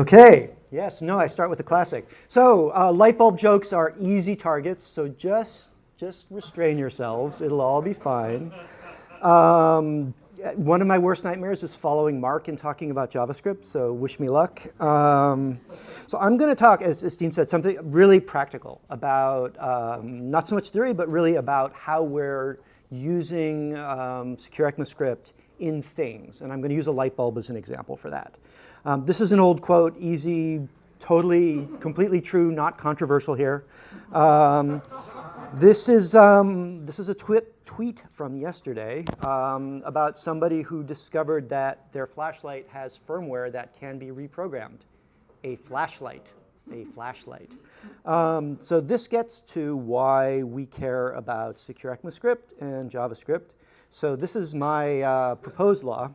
Okay, yes, no, I start with the classic. So uh, light bulb jokes are easy targets, so just, just restrain yourselves. It'll all be fine. Um, one of my worst nightmares is following Mark and talking about JavaScript, so wish me luck. Um, so I'm going to talk, as, as, Dean said, something really practical about um, not so much theory, but really about how we're using um, secure ECMAScript in things. And I'm going to use a light bulb as an example for that. Um, this is an old quote, easy, totally, completely true, not controversial here. Um, this is, um, this is a tweet from yesterday um, about somebody who discovered that their flashlight has firmware that can be reprogrammed. A flashlight, a flashlight. Um, so this gets to why we care about secure ECMAScript and JavaScript. So this is my uh, proposed law.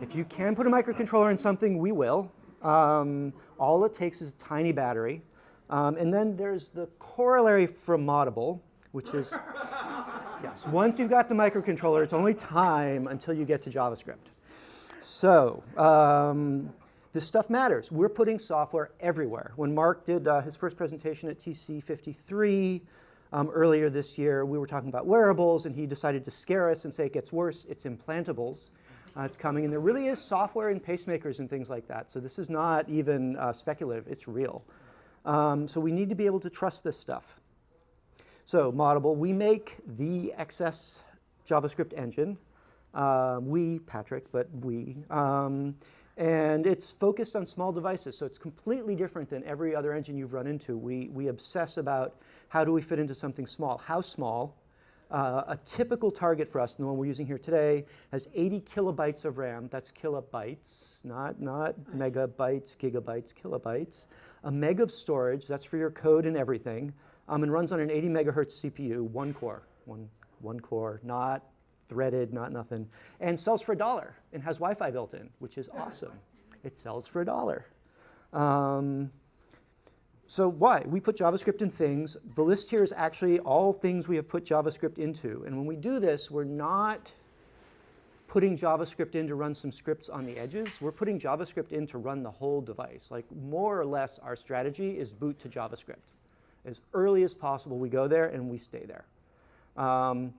If you can put a microcontroller in something, we will. Um, all it takes is a tiny battery. Um, and then there's the corollary from Moddable, which is, yes, once you've got the microcontroller, it's only time until you get to JavaScript. So um, this stuff matters. We're putting software everywhere. When Mark did uh, his first presentation at TC53 um, earlier this year, we were talking about wearables, and he decided to scare us and say it gets worse, it's implantables. Uh, it's coming, and there really is software in pacemakers and things like that. So this is not even uh, speculative, it's real. Um, so we need to be able to trust this stuff. So Moddable, we make the XS JavaScript engine. Uh, we, Patrick, but we. Um, and it's focused on small devices, so it's completely different than every other engine you've run into. We, we obsess about how do we fit into something small. How small? Uh, a typical target for us, the one we're using here today, has 80 kilobytes of RAM. That's kilobytes, not, not megabytes, gigabytes, kilobytes. A meg of storage, that's for your code and everything, um, and runs on an 80 megahertz CPU, one core, one, one core, not threaded, not nothing, and sells for a dollar and has Wi-Fi built in, which is awesome. It sells for a dollar. Um, so why? We put JavaScript in things. The list here is actually all things we have put JavaScript into. And when we do this, we're not putting JavaScript in to run some scripts on the edges. We're putting JavaScript in to run the whole device. Like more or less our strategy is boot to JavaScript. As early as possible, we go there and we stay there. Um,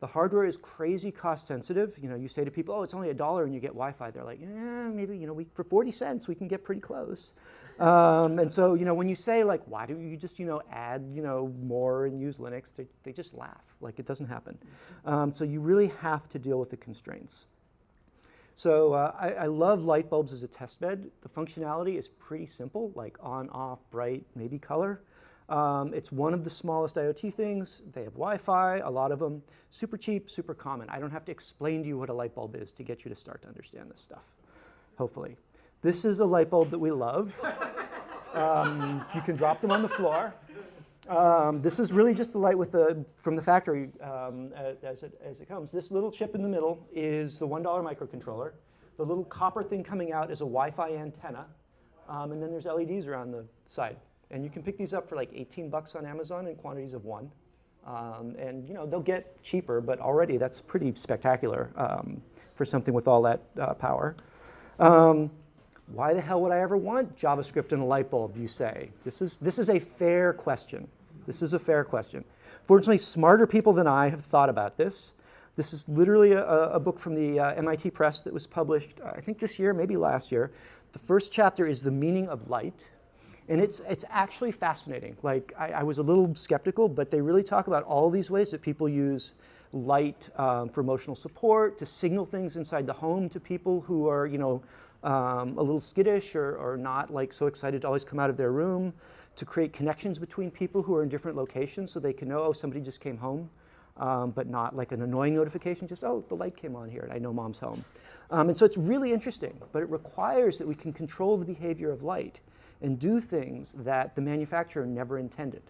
the hardware is crazy cost sensitive. You know, you say to people, oh, it's only a dollar and you get Wi-Fi. They're like, yeah, maybe, you know, we, for 40 cents, we can get pretty close. Um, and so, you know, when you say like, why don't you just, you know, add, you know, more and use Linux, they, they just laugh. Like it doesn't happen. Um, so you really have to deal with the constraints. So uh, I, I, love light bulbs as a test bed. The functionality is pretty simple, like on, off, bright, maybe color. Um, it's one of the smallest IoT things. They have Wi-Fi, a lot of them. Super cheap, super common. I don't have to explain to you what a light bulb is to get you to start to understand this stuff, hopefully. This is a light bulb that we love. Um, you can drop them on the floor. Um, this is really just the light with the, from the factory um, as, it, as it comes. This little chip in the middle is the $1 microcontroller. The little copper thing coming out is a Wi-Fi antenna. Um, and then there's LEDs around the side. And you can pick these up for like 18 bucks on Amazon in quantities of one. Um, and you know they'll get cheaper, but already that's pretty spectacular um, for something with all that uh, power. Um, why the hell would I ever want JavaScript in a light bulb, you say? This is, this is a fair question. This is a fair question. Fortunately, smarter people than I have thought about this. This is literally a, a book from the uh, MIT Press that was published, I think this year, maybe last year. The first chapter is The Meaning of Light. And it's, it's actually fascinating. Like, I, I, was a little skeptical, but they really talk about all these ways that people use light um, for emotional support, to signal things inside the home to people who are, you know, um, a little skittish or, or not like so excited to always come out of their room, to create connections between people who are in different locations so they can know, oh, somebody just came home, um, but not like an annoying notification, just, oh, the light came on here and I know mom's home. Um, and so it's really interesting, but it requires that we can control the behavior of light and do things that the manufacturer never intended.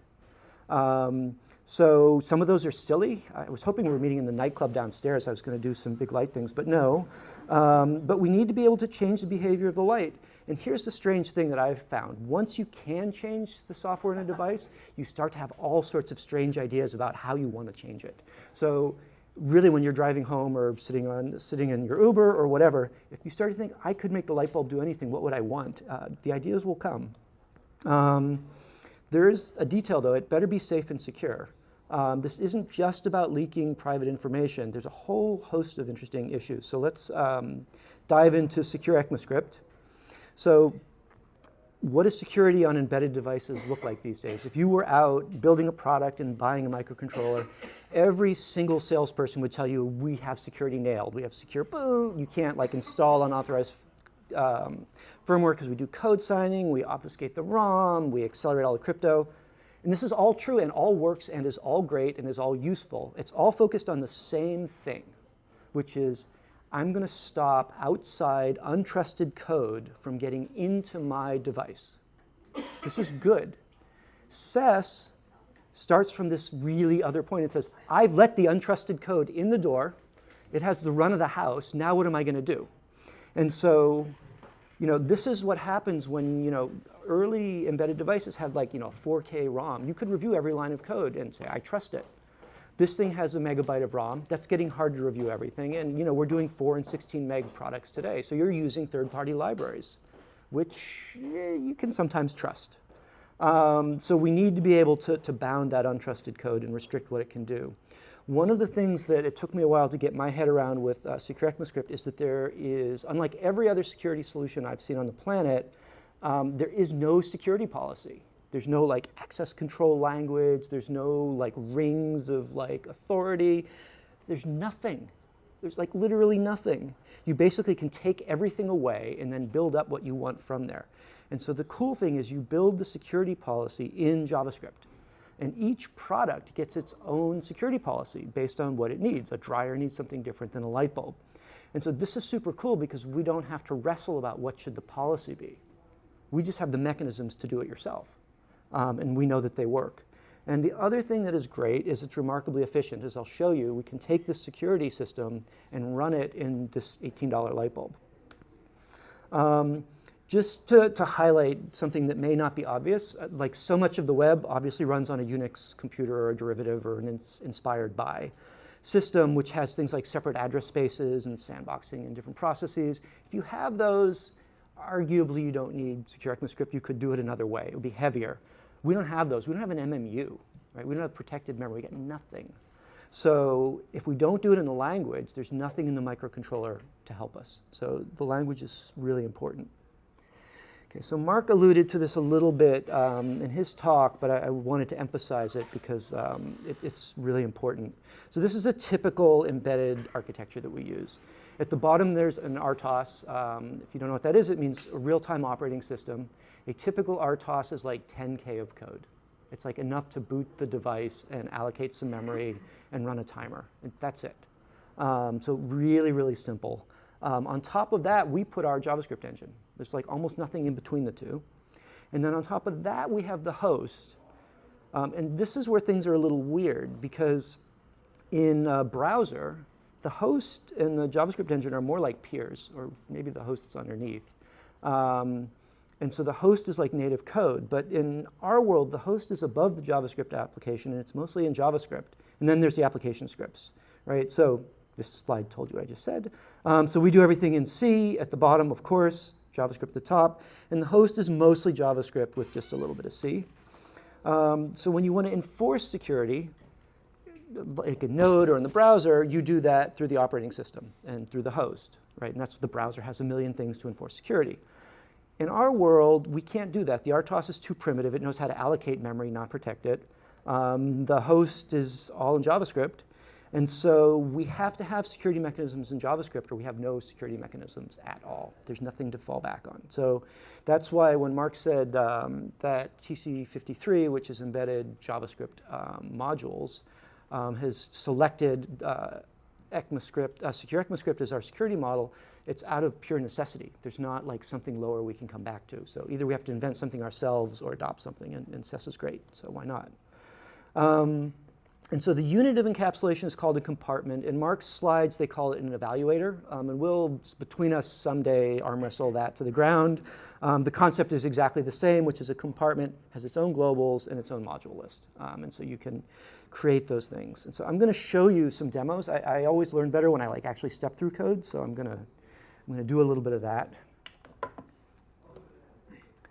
Um, so some of those are silly. I was hoping we were meeting in the nightclub downstairs. I was going to do some big light things, but no. Um, but we need to be able to change the behavior of the light. And here's the strange thing that I've found. Once you can change the software in a device, you start to have all sorts of strange ideas about how you want to change it. So really when you're driving home or sitting, on, sitting in your Uber or whatever, if you start to think, I could make the light bulb do anything, what would I want? Uh, the ideas will come. Um, there is a detail though, it better be safe and secure. Um, this isn't just about leaking private information. There's a whole host of interesting issues. So let's um, dive into secure ECMAScript. So what does security on embedded devices look like these days? If you were out building a product and buying a microcontroller, every single salesperson would tell you, we have security nailed. We have secure boot. You can't like install unauthorized um, firmware because we do code signing. We obfuscate the ROM. We accelerate all the crypto. And this is all true and all works and is all great and is all useful. It's all focused on the same thing, which is I'm going to stop outside untrusted code from getting into my device. This is good. SES starts from this really other point. It says, I've let the untrusted code in the door. It has the run of the house. Now what am I going to do? And so, you know, this is what happens when, you know, early embedded devices had like, you know, 4K ROM. You could review every line of code and say, I trust it. This thing has a megabyte of ROM. That's getting hard to review everything. And, you know, we're doing 4 and 16 meg products today. So you're using third-party libraries, which eh, you can sometimes trust. Um, so we need to be able to, to bound that untrusted code and restrict what it can do. One of the things that it took me a while to get my head around with uh, Secure ECMAScript is that there is, unlike every other security solution I've seen on the planet, um, there is no security policy. There's no like access control language. There's no like rings of like authority. There's nothing. There's like literally nothing. You basically can take everything away and then build up what you want from there. And so the cool thing is you build the security policy in JavaScript. And each product gets its own security policy based on what it needs. A dryer needs something different than a light bulb. And so this is super cool because we don't have to wrestle about what should the policy be. We just have the mechanisms to do it yourself. Um, and we know that they work. And the other thing that is great is it's remarkably efficient. As I'll show you, we can take this security system and run it in this $18 light bulb. Um, just to, to, highlight something that may not be obvious, uh, like so much of the web obviously runs on a Unix computer or a derivative or an ins inspired by system, which has things like separate address spaces and sandboxing and different processes. If you have those, arguably you don't need secure ECMAScript. You could do it another way. It would be heavier. We don't have those. We don't have an MMU, right? We don't have protected memory. We get nothing. So if we don't do it in the language, there's nothing in the microcontroller to help us. So the language is really important. Okay, so Mark alluded to this a little bit um, in his talk, but I, I, wanted to emphasize it because um, it, it's really important. So this is a typical embedded architecture that we use. At the bottom, there's an RTOS. Um, if you don't know what that is, it means a real-time operating system. A typical RTOS is like 10K of code. It's like enough to boot the device and allocate some memory and run a timer. And that's it. Um, so really, really simple. Um, on top of that, we put our JavaScript engine. There's like almost nothing in between the two. And then on top of that, we have the host. Um, and this is where things are a little weird because in a browser, the host and the JavaScript engine are more like peers, or maybe the host's underneath. Um, and so the host is like native code, but in our world, the host is above the JavaScript application, and it's mostly in JavaScript. And then there's the application scripts, right? So this slide told you what I just said. Um, so we do everything in C at the bottom, of course, JavaScript at the top, and the host is mostly JavaScript with just a little bit of C. Um, so when you want to enforce security, like a node or in the browser, you do that through the operating system and through the host, right? And that's what the browser has a million things to enforce security. In our world, we can't do that. The RTOS is too primitive. It knows how to allocate memory, not protect it. Um, the host is all in JavaScript. And so we have to have security mechanisms in JavaScript or we have no security mechanisms at all. There's nothing to fall back on. So that's why when Mark said um, that TC53, which is embedded JavaScript um, modules, um, has selected uh, ECMAScript, uh, secure ECMAScript as our security model, it's out of pure necessity. There's not like something lower we can come back to. So either we have to invent something ourselves or adopt something, and, and SES is great, so why not? And so the unit of encapsulation is called a compartment. In Mark's slides, they call it an evaluator. Um, and we'll, between us, someday arm wrestle that to the ground. Um, the concept is exactly the same, which is a compartment has its own globals and its own module list. Um, and so you can create those things. And so I'm going to show you some demos. I, I, always learn better when I like actually step through code. So I'm going to I'm going to do a little bit of that.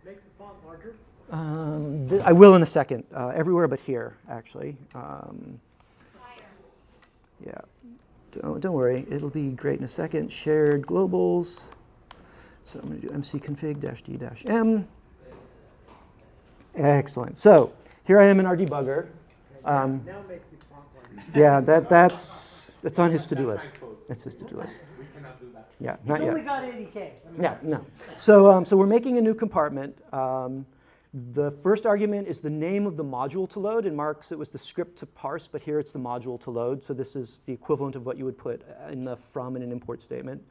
Make the font larger. Um, I will in a second, uh, everywhere but here, actually. Um, yeah, don't, don't worry, it'll be great in a second. Shared globals. So I'm going to do mcconfig-d-m. Excellent. So here I am in our debugger. Um, now make the font larger. Yeah, that, that's, that's on his to-do list. That's his to-do list. Yeah, not He's yet. only got 80K. Yeah, no. So, um, so we're making a new compartment. Um, the first argument is the name of the module to load. In Mark's, it was the script to parse, but here it's the module to load. So this is the equivalent of what you would put in the from in an import statement.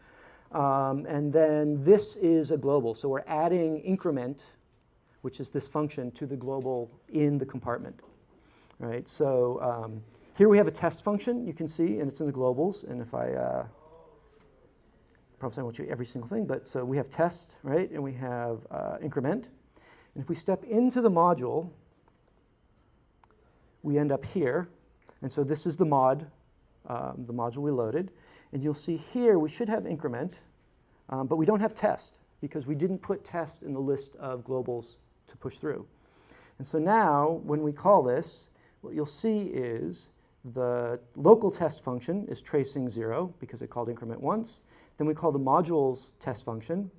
Um, and then this is a global. So we're adding increment, which is this function, to the global in the compartment. Right. So um, here we have a test function, you can see, and it's in the globals. And if I, uh, probably I won't show you every single thing, but so we have test, right? And we have uh, increment. And if we step into the module, we end up here. And so this is the mod, um, the module we loaded. And you'll see here we should have increment, um, but we don't have test because we didn't put test in the list of globals to push through. And so now when we call this, what you'll see is the local test function is tracing zero because it called increment once. Then we call the modules test function,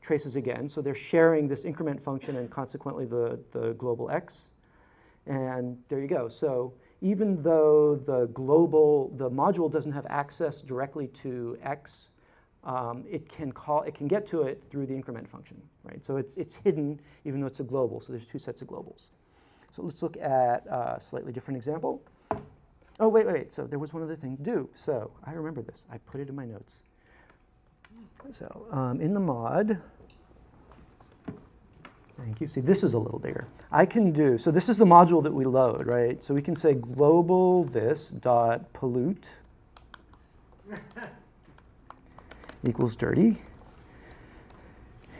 traces again. So they're sharing this increment function and consequently the, the global x. And there you go. So even though the global, the module doesn't have access directly to x, um, it can call, it can get to it through the increment function, right? So it's, it's hidden even though it's a global. So there's two sets of globals. So let's look at a slightly different example. Oh, wait, wait, wait. So there was one other thing to do. So I remember this. I put it in my notes. So um, in the mod, thank you. See, this is a little bigger. I can do, so this is the module that we load, right? So we can say global this dot pollute equals dirty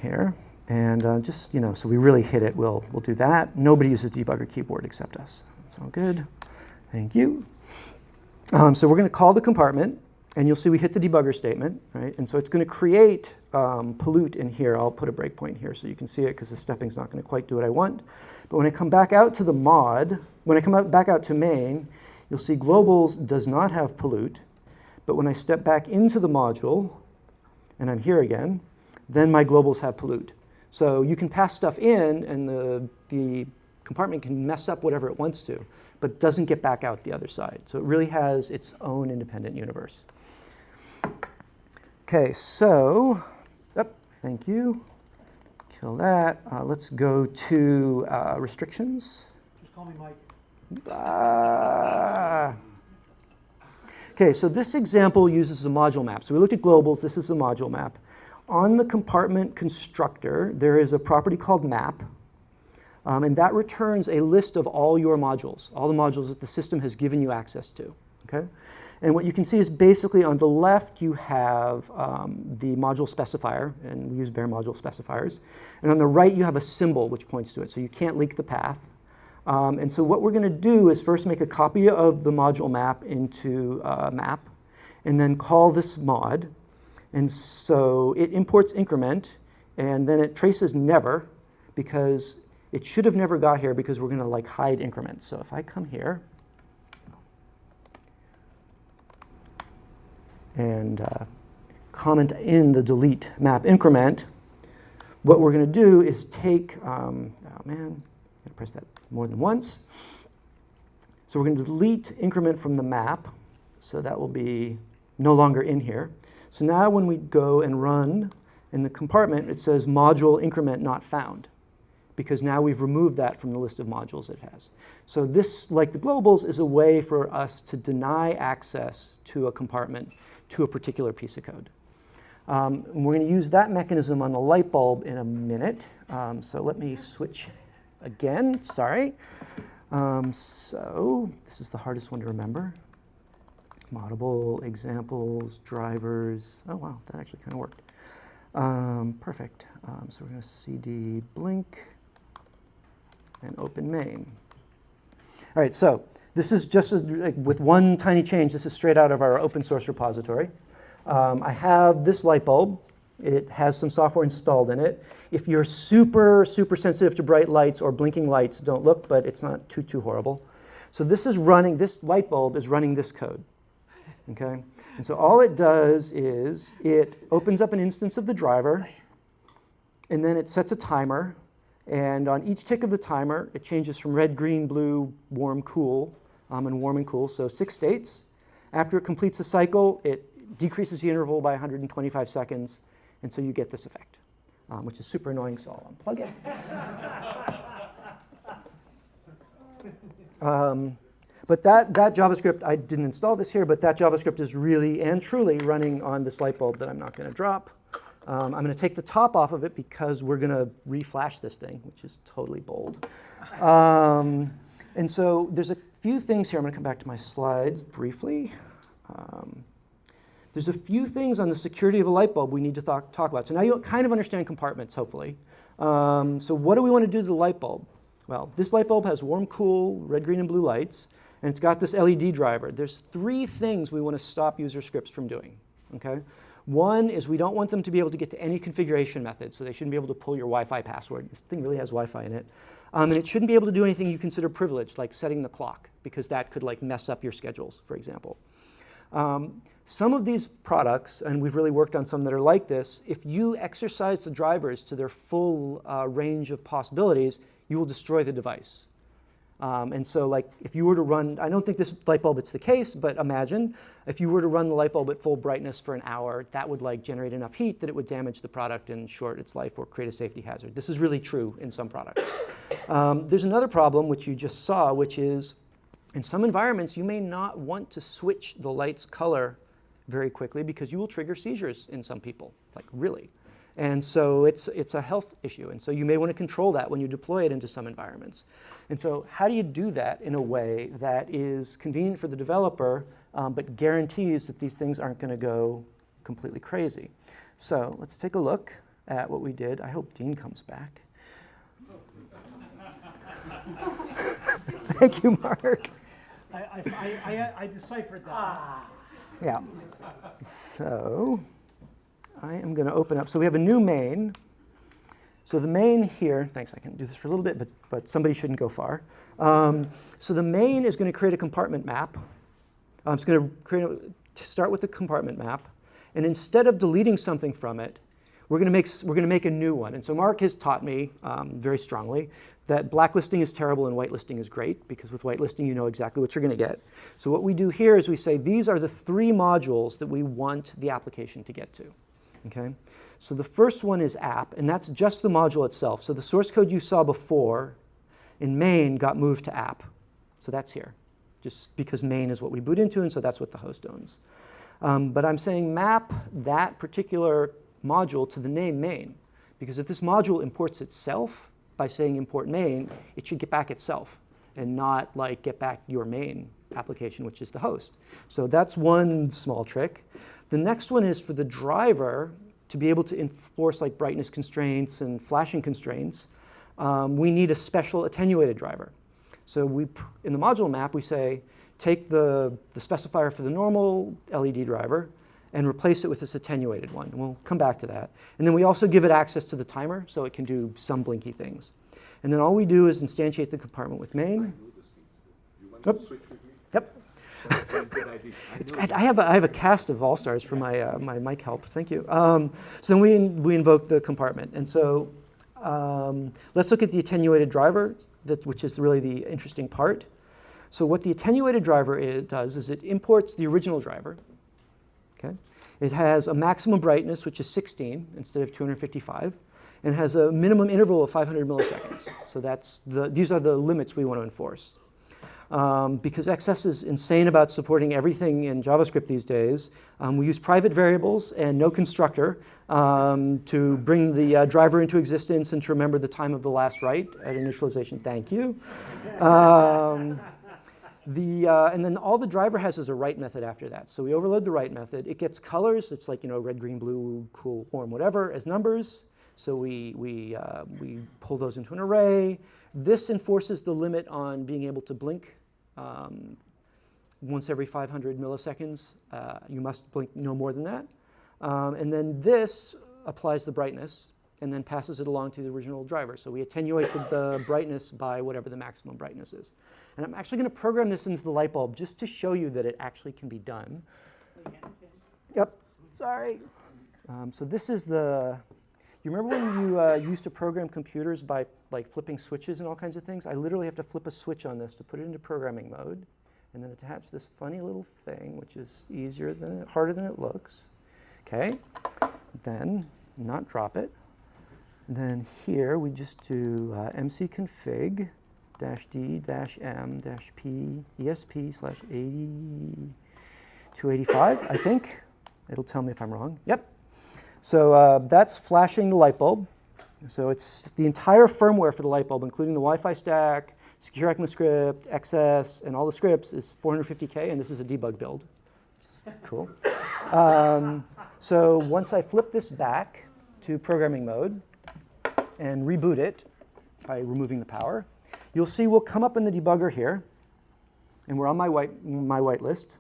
here. And uh, just, you know, so we really hit it, we'll, we'll do that. Nobody uses debugger keyboard except us. That's all good. Thank you. Um, so we're going to call the compartment. And you'll see we hit the debugger statement, right? And so it's going to create um, pollute in here. I'll put a breakpoint here so you can see it because the stepping's not going to quite do what I want. But when I come back out to the mod, when I come out, back out to main, you'll see globals does not have pollute. But when I step back into the module, and I'm here again, then my globals have pollute. So you can pass stuff in and the, the compartment can mess up whatever it wants to, but doesn't get back out the other side. So it really has its own independent universe. Okay, so, oh, thank you. Kill that. Uh, let's go to uh, restrictions. Just call me Mike. Uh, okay, so this example uses the module map. So we looked at globals. This is the module map. On the compartment constructor, there is a property called map. Um, and that returns a list of all your modules, all the modules that the system has given you access to. Okay? And what you can see is basically on the left you have um, the module specifier, and we use bare module specifiers. And on the right you have a symbol which points to it, so you can't leak the path. Um, and so what we're going to do is first make a copy of the module map into uh, map, and then call this mod. And so it imports increment, and then it traces never, because it should have never got here because we're going to like hide increments. So if I come here, and uh, comment in the delete map increment, what we're going to do is take, um, oh man, I press that more than once. So we're going to delete increment from the map, so that will be no longer in here. So now when we go and run in the compartment, it says module increment not found because now we've removed that from the list of modules it has. So this, like the globals, is a way for us to deny access to a compartment to a particular piece of code. Um, we're going to use that mechanism on the light bulb in a minute. Um, so let me switch again, sorry. Um, so this is the hardest one to remember. Moddable, examples, drivers. Oh wow, that actually kind of worked. Um, perfect. Um, so we're going to cd blink and open main. All right, so this is just a, like, with one tiny change. This is straight out of our open source repository. Um, I have this light bulb. It has some software installed in it. If you're super, super sensitive to bright lights or blinking lights, don't look, but it's not too, too horrible. So this is running, this light bulb is running this code, okay? And so all it does is it opens up an instance of the driver, and then it sets a timer, and on each tick of the timer, it changes from red, green, blue, warm, cool, um, and warm and cool, so six states. After it completes a cycle, it decreases the interval by 125 seconds, and so you get this effect, um, which is super annoying, so I'll unplug it. um, but that, that JavaScript, I didn't install this here, but that JavaScript is really and truly running on this light bulb that I'm not going to drop. Um, I'm going to take the top off of it because we're going to reflash this thing, which is totally bold. Um, and so there's a few things here. I'm going to come back to my slides briefly. Um, there's a few things on the security of a light bulb we need to talk, talk about. So now you kind of understand compartments, hopefully. Um, so what do we want to do to the light bulb? Well, this light bulb has warm, cool, red, green, and blue lights, and it's got this LED driver. There's three things we want to stop user scripts from doing, okay? One is we don't want them to be able to get to any configuration method, so they shouldn't be able to pull your Wi-Fi password. This thing really has Wi-Fi in it. Um, and it shouldn't be able to do anything you consider privileged, like setting the clock, because that could like mess up your schedules, for example. Um, some of these products, and we've really worked on some that are like this, if you exercise the drivers to their full uh, range of possibilities, you will destroy the device. Um, and so like if you were to run, I don't think this light bulb it's the case, but imagine if you were to run the light bulb at full brightness for an hour, that would like generate enough heat that it would damage the product and short its life or create a safety hazard. This is really true in some products. Um, there's another problem which you just saw, which is in some environments you may not want to switch the light's color very quickly because you will trigger seizures in some people, like really. And so it's, it's a health issue. And so you may want to control that when you deploy it into some environments. And so how do you do that in a way that is convenient for the developer, um, but guarantees that these things aren't going to go completely crazy? So let's take a look at what we did. I hope Dean comes back. Thank you, Mark. I, I, I, I- I deciphered that. Yeah. So I am going to open up. So we have a new main. So the main here, thanks, I can do this for a little bit, but, but somebody shouldn't go far. Um, so the main is going to create a compartment map. Um, it's going to create a, start with the compartment map. And instead of deleting something from it, we're going to make, we're going to make a new one. And so Mark has taught me um, very strongly that blacklisting is terrible and whitelisting is great because with whitelisting you know exactly what you're going to get. So what we do here is we say these are the three modules that we want the application to get to. Okay? So the first one is app, and that's just the module itself. So the source code you saw before in main got moved to app. So that's here, just because main is what we boot into, and so that's what the host owns. Um, but I'm saying map that particular module to the name main, because if this module imports itself by saying import main, it should get back itself and not like get back your main application, which is the host. So that's one small trick. The next one is for the driver to be able to enforce like brightness constraints and flashing constraints. Um, we need a special attenuated driver. So we, in the module map, we say, take the, the specifier for the normal LED driver and replace it with this attenuated one. And we'll come back to that. And then we also give it access to the timer so it can do some blinky things. And then all we do is instantiate the compartment with main. It's, I, have a, I have a cast of all-stars for my, uh, my mic help. Thank you. Um, so then we, we invoke the compartment. And so um, let's look at the attenuated driver, that, which is really the interesting part. So what the attenuated driver is, does is it imports the original driver. Okay? It has a maximum brightness, which is 16 instead of 255, and has a minimum interval of 500 milliseconds. So that's the, these are the limits we want to enforce. Um, because XS is insane about supporting everything in JavaScript these days. Um, we use private variables and no constructor um, to bring the uh, driver into existence and to remember the time of the last write at initialization. Thank you. Um, the, uh, and then all the driver has is a write method after that. So we overload the write method. It gets colors. It's like, you know, red, green, blue, cool, warm, whatever, as numbers. So we, we, uh, we pull those into an array. This enforces the limit on being able to blink um, once every 500 milliseconds. Uh, you must blink no more than that. Um, and then this applies the brightness and then passes it along to the original driver. So we attenuate the, brightness by whatever the maximum brightness is. And I'm actually going to program this into the light bulb just to show you that it actually can be done. Yep, sorry. Um, so this is the, you remember when you uh, used to program computers by like flipping switches and all kinds of things? I literally have to flip a switch on this to put it into programming mode and then attach this funny little thing, which is easier than, harder than it looks. Okay, then not drop it. Then here we just do uh, mcconfig dash d dash m dash p esp slash 8285, I think. It'll tell me if I'm wrong. Yep. So uh, that's flashing the light bulb. So it's the entire firmware for the light bulb, including the Wi-Fi stack, secure ECMAScript, XS, and all the scripts is 450K, and this is a debug build. Cool. Um, so once I flip this back to programming mode and reboot it by removing the power, you'll see we'll come up in the debugger here, and we're on my white, my white list.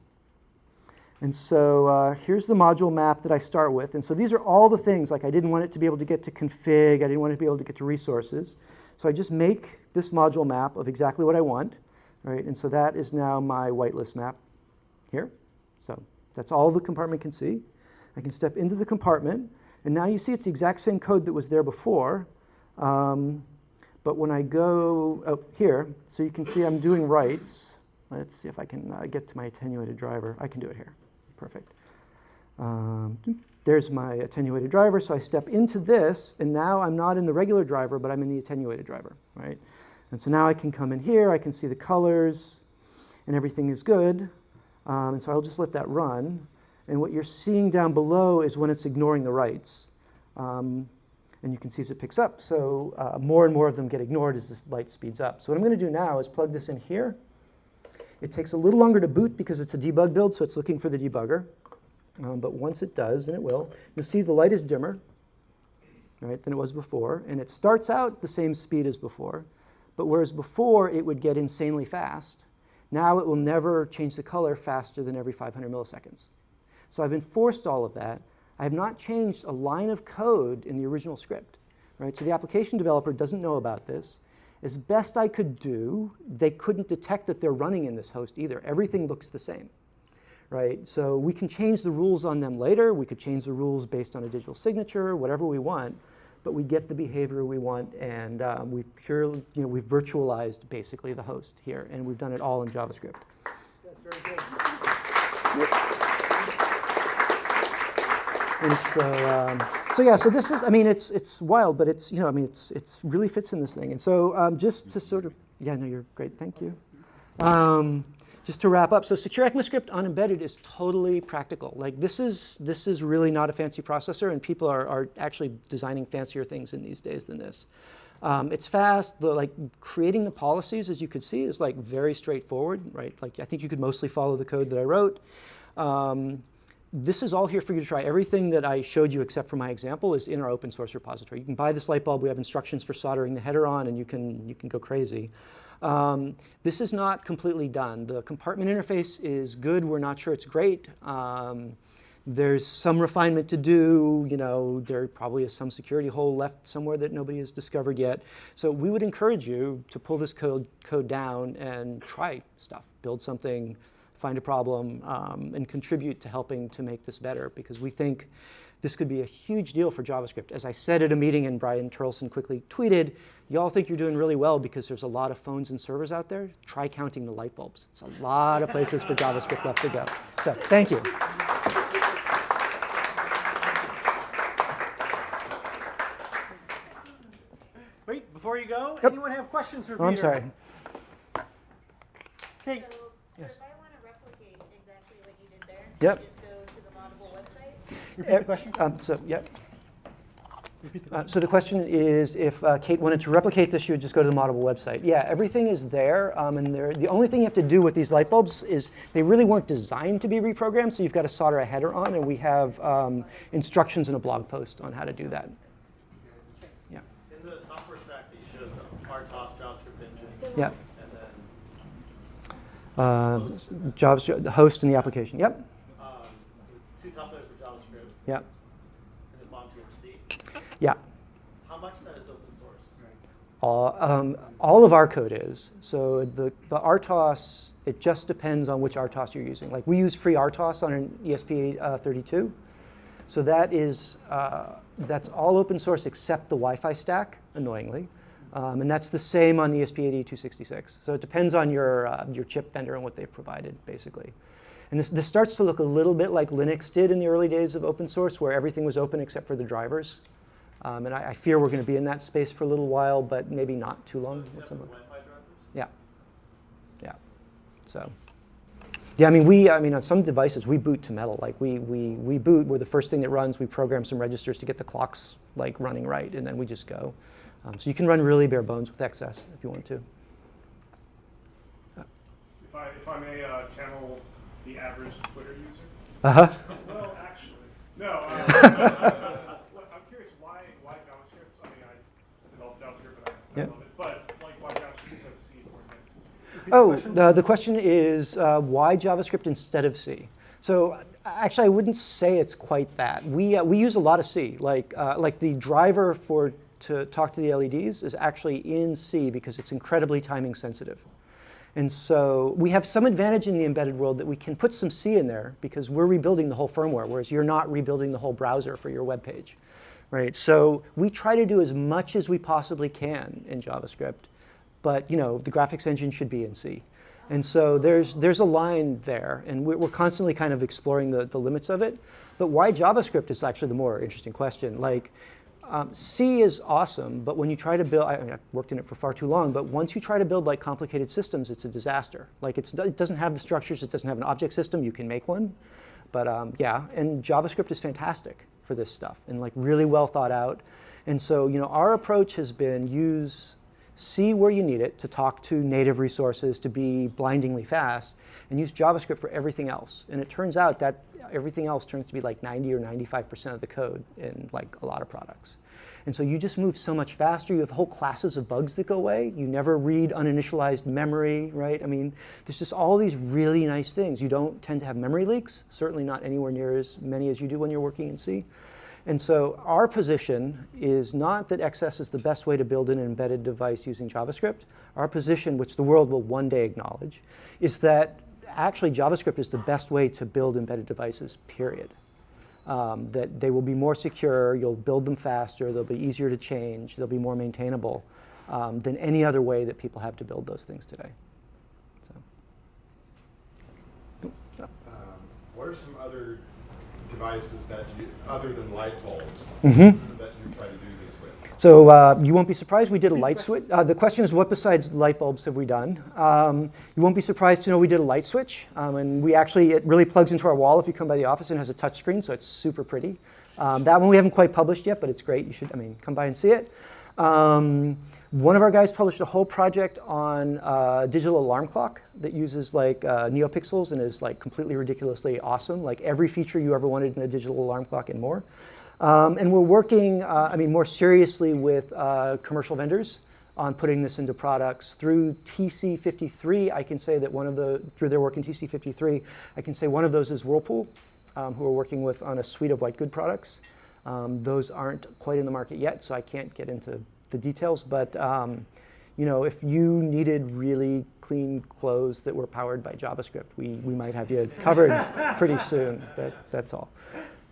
And so uh, here's the module map that I start with. And so these are all the things, like I didn't want it to be able to get to config, I didn't want it to be able to get to resources. So I just make this module map of exactly what I want, right? And so that is now my whitelist map here. So that's all the compartment can see. I can step into the compartment, and now you see it's the exact same code that was there before. Um, but when I go up here, so you can see I'm doing writes. Let's see if I can uh, get to my attenuated driver. I can do it here. Perfect. Um, there's my attenuated driver. So I step into this, and now I'm not in the regular driver, but I'm in the attenuated driver, right? And so now I can come in here. I can see the colors, and everything is good. Um, and so I'll just let that run. And what you're seeing down below is when it's ignoring the writes. Um, and you can see as it picks up. So uh, more and more of them get ignored as this light speeds up. So what I'm going to do now is plug this in here. It takes a little longer to boot because it's a debug build, so it's looking for the debugger. Um, but once it does, and it will, you'll see the light is dimmer right, than it was before. And it starts out the same speed as before. But whereas before it would get insanely fast, now it will never change the color faster than every 500 milliseconds. So I've enforced all of that. I have not changed a line of code in the original script. Right? So the application developer doesn't know about this. As best I could do, they couldn't detect that they're running in this host either. Everything looks the same. Right? So we can change the rules on them later. We could change the rules based on a digital signature, whatever we want. But we get the behavior we want, and um, we've purely, you know, we've virtualized basically the host here, and we've done it all in JavaScript. That's very good. And so, um, so yeah, so this is, I mean, it's, it's wild, but it's, you know, I mean, it's, it's really fits in this thing. And so um, just to sort of, yeah, no, you're great, thank you. Um, just to wrap up, so secure ECMAScript on embedded is totally practical. Like this is, this is really not a fancy processor and people are, are actually designing fancier things in these days than this. Um, it's fast, the, like creating the policies, as you could see, is like very straightforward, right? Like I think you could mostly follow the code that I wrote. Um, this is all here for you to try. Everything that I showed you except for my example is in our open source repository. You can buy this light bulb. We have instructions for soldering the header on, and you can, you can go crazy. Um, this is not completely done. The compartment interface is good. We're not sure it's great. Um, there's some refinement to do. You know, there probably is some security hole left somewhere that nobody has discovered yet. So we would encourage you to pull this code, code down and try stuff. Build something find a problem, um, and contribute to helping to make this better because we think this could be a huge deal for JavaScript. As I said at a meeting and Brian Terlson quickly tweeted, y'all think you're doing really well because there's a lot of phones and servers out there. Try counting the light bulbs. It's a lot of places for JavaScript left to go. So thank you. Wait, before you go, Yep. anyone have questions for Oh, I'm sorry. Okay, So, so Yes. if I want to replicate exactly what you did there, Yep. just go to the Moddable website. repeat the question. Um, so, yeah. Repeat the Uh, question. So the question is, if uh, Kate wanted to replicate this, she would just go to the Moddable website. Yeah, everything is there, um, and the only thing you have to do with these light bulbs is they really weren't designed to be reprogrammed, so you've got to solder a header on, and we have um, instructions in a blog post on how to do that. Yeah. In the software stack that you showed, the RTOS, JavaScript engine, Yeah. and then Uh, JavaScript, the host and the application. Yep. um, so two top layers for JavaScript, Yeah. and then bottom two. Yeah. How much of that is open source? All, um, all of our code is. So the, the RTOS, it just depends on which RTOS you're using. Like we use FreeRTOS on an E ESP32. So that is, uh, that's all open source except the Wi-Fi stack, annoyingly. Um, and that's the same on the E ESP8266. So it depends on your, uh, your chip vendor and what they've provided, basically. And this, this starts to look a little bit like Linux did in the early days of open source, where everything was open except for the drivers. Um, and I, I fear we're going to be in that space for a little while, but maybe not too long. with some of- Wi-Fi drivers? yeah. Yeah. So. Yeah, I mean, we, I mean, on some devices, we boot to metal. Like, we, we, we boot, we're the first thing that runs. We program some registers to get the clocks, like, running right, and then we just go. Um, so you can run really bare bones with XS if you want to. If I, if I may uh, channel the average Twitter user. Uh-huh. Well, actually, no. Uh, I'm curious why why JavaScript. I mean, I developed JavaScript, but I, I Yeah. love it. But like, why JavaScript instead of C Genesis? Repeat Oh, question. the, the question is uh, why JavaScript instead of C? So uh, actually, I wouldn't say it's quite that. We, uh, we use a lot of C. Like, uh, like the driver for to talk to the LEDs is actually in C because it's incredibly timing sensitive. And so we have some advantage in the embedded world that we can put some C in there because we're rebuilding the whole firmware, whereas you're not rebuilding the whole browser for your web page. Right? So we try to do as much as we possibly can in JavaScript, but you know, the graphics engine should be in C. And so there's, there's a line there, and we're, constantly kind of exploring the, the limits of it. But why JavaScript is actually the more interesting question. Like, um, C is awesome, but when you try to build, I, I mean, I've worked in it for far too long, but once you try to build like complicated systems, it's a disaster. Like it's, it doesn't have the structures, it doesn't have an object system, you can make one. But um, yeah, and JavaScript is fantastic for this stuff and like really well thought out. And so, you know, our approach has been use C where you need it to talk to native resources, to be blindingly fast, and use JavaScript for everything else. And it turns out that everything else turns to be like 90 or 95% of the code in like a lot of products. And so you just move so much faster. You have whole classes of bugs that go away. You never read uninitialized memory, right? I mean, there's just all these really nice things. You don't tend to have memory leaks, certainly not anywhere near as many as you do when you're working in C. And so our position is not that XS is the best way to build an embedded device using JavaScript. Our position, which the world will one day acknowledge, is that actually JavaScript is the best way to build embedded devices, period. Um, that they will be more secure, you'll build them faster, they'll be easier to change, they'll be more maintainable um, than any other way that people have to build those things today. So. Um, What are some other devices that you, other than light bulbs, Mhm. that you try to do? So uh, you won't be surprised we did a light switch. Uh, the question is, what besides light bulbs have we done? Um, you won't be surprised to know we did a light switch, um, and we actually it really plugs into our wall if you come by the office and has a touch screen, so it's super pretty. Um, that one we haven't quite published yet, but it's great. You should, I mean, come by and see it. Um, one of our guys published a whole project on uh, digital alarm clock that uses like uh, NeoPixels and is like completely ridiculously awesome. Like every feature you ever wanted in a digital alarm clock and more. Um, and we're working, uh, I mean, more seriously with uh, commercial vendors on putting this into products. Through TC53, I can say that one of the, through their work in TC53, I can say one of those is Whirlpool, um, who we're working with on a suite of white good products. Um, those aren't quite in the market yet, so I can't get into the details. But um, you know, if you needed really clean clothes that were powered by JavaScript, we, we might have you covered pretty soon. That, that's all.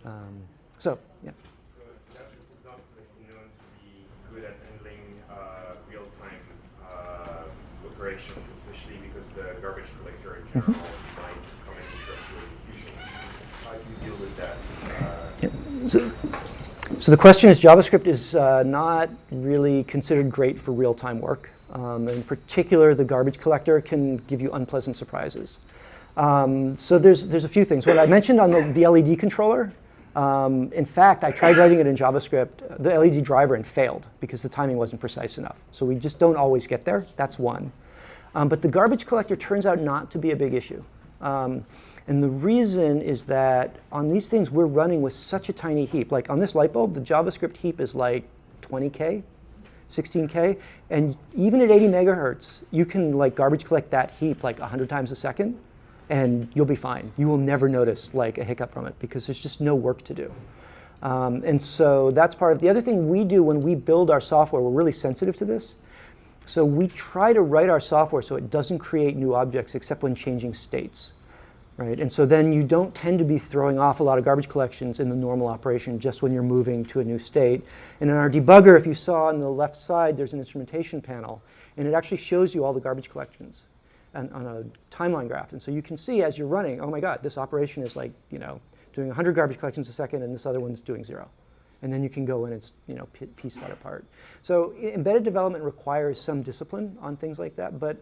Um, so, yeah. So JavaScript is not known to be good at handling uh, real-time uh, operations, especially because the garbage collector in general might comment into execution. How do you deal with that? Uh, So, so the question is, JavaScript is uh, not really considered great for real-time work. Um, in particular, the garbage collector can give you unpleasant surprises. Um, so there's, there's a few things. What I mentioned on the, the LED controller, Um, in fact, I tried writing it in JavaScript, the LED driver, and failed because the timing wasn't precise enough. So we just don't always get there. That's one. Um, but the garbage collector turns out not to be a big issue. Um, and the reason is that on these things, we're running with such a tiny heap. Like on this light bulb, the JavaScript heap is like 20K, 16K. And even at 80 megahertz, you can like garbage collect that heap like 100 times a second, and you'll be fine. You will never notice like a hiccup from it because there's just no work to do. Um, and so that's part of the other thing we do when we build our software. We're really sensitive to this. So we try to write our software so it doesn't create new objects except when changing states. Right? And so then you don't tend to be throwing off a lot of garbage collections in the normal operation just when you're moving to a new state. And in our debugger, if you saw on the left side, there's an instrumentation panel. And it actually shows you all the garbage collections on, on a timeline graph. And so you can see as you're running, oh my God, this operation is like, you know, doing 100 garbage collections a second, and this other one's doing zero. And then you can go in and you know, piece that apart. So embedded development requires some discipline on things like that, but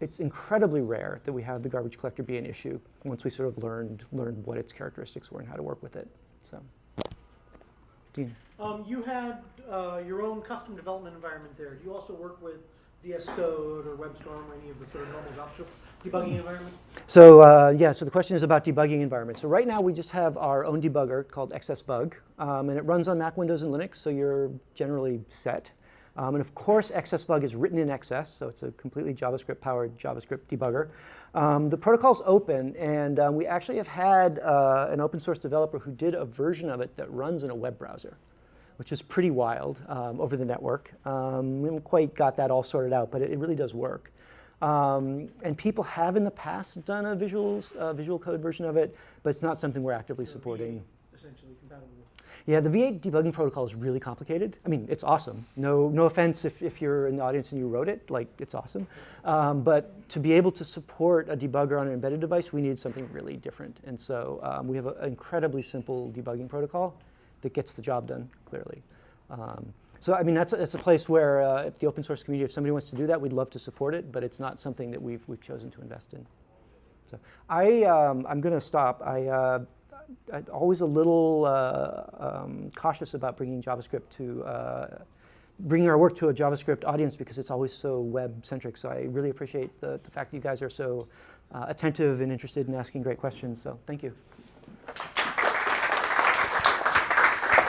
it's incredibly rare that we have the garbage collector be an issue once we sort of learned, learned what its characteristics were and how to work with it. So, Dean. Um, you had, uh, your own custom development environment there. Do you also work with VS Code or WebStorm or any of the sort of normal JavaScript debugging environment? So uh, yeah, so the question is about debugging environments. So right now we just have our own debugger called XSBug, um, and it runs on Mac, Windows, and Linux, so you're generally set. Um, and of course, XSBug is written in XS, so it's a completely JavaScript-powered JavaScript debugger. Um, the protocol is open, and um, we actually have had uh, an open source developer who did a version of it that runs in a web browser which is pretty wild um, over the network. Um, we haven't quite got that all sorted out, but it, it really does work. Um, and people have in the past done a visuals, uh, visual code version of it, but it's not something we're actively supporting. Essentially compatible. Yeah, the V8 debugging protocol is really complicated. I mean, it's awesome. No, no offense if, if you're in the audience and you wrote it, like, it's awesome. Um, but to be able to support a debugger on an embedded device, we need something really different. And so um, we have an incredibly simple debugging protocol that gets the job done clearly. Um, so I mean, that's a, that's a place where uh, the open source community, if somebody wants to do that, we'd love to support it, but it's not something that we've, we've chosen to invest in. So I, um, I'm going to stop. I, uh, I'm always a little uh, um, cautious about bringing JavaScript to, uh, bringing our work to a JavaScript audience because it's always so web-centric. So I really appreciate the, the fact that you guys are so uh, attentive and interested in asking great questions. So thank you.